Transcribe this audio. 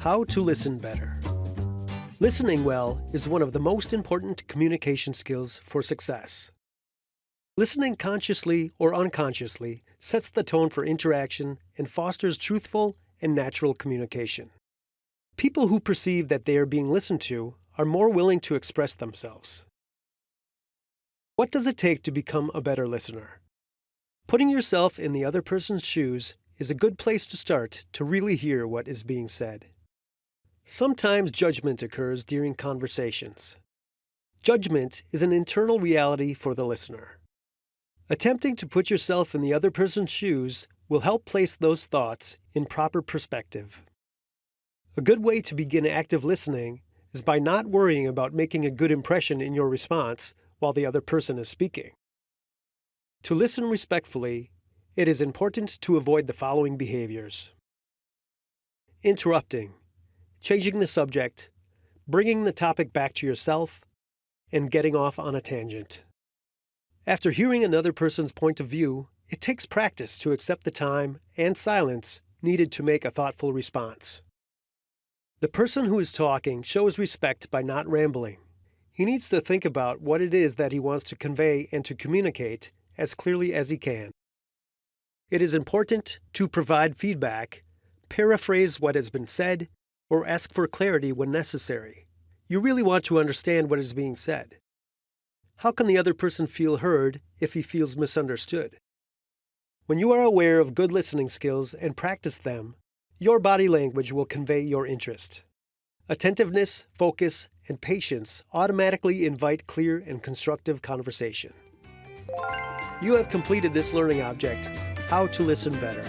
How to listen better. Listening well is one of the most important communication skills for success. Listening consciously or unconsciously sets the tone for interaction and fosters truthful and natural communication. People who perceive that they are being listened to are more willing to express themselves. What does it take to become a better listener? Putting yourself in the other person's shoes is a good place to start to really hear what is being said. Sometimes judgment occurs during conversations. Judgment is an internal reality for the listener. Attempting to put yourself in the other person's shoes will help place those thoughts in proper perspective. A good way to begin active listening is by not worrying about making a good impression in your response while the other person is speaking. To listen respectfully, it is important to avoid the following behaviors interrupting, changing the subject, bringing the topic back to yourself, and getting off on a tangent. After hearing another person's point of view, it takes practice to accept the time and silence needed to make a thoughtful response. The person who is talking shows respect by not rambling. He needs to think about what it is that he wants to convey and to communicate as clearly as he can. It is important to provide feedback, paraphrase what has been said, or ask for clarity when necessary. You really want to understand what is being said. How can the other person feel heard if he feels misunderstood? When you are aware of good listening skills and practice them, your body language will convey your interest. Attentiveness, focus, and patience automatically invite clear and constructive conversation. You have completed this learning object, How to Listen Better.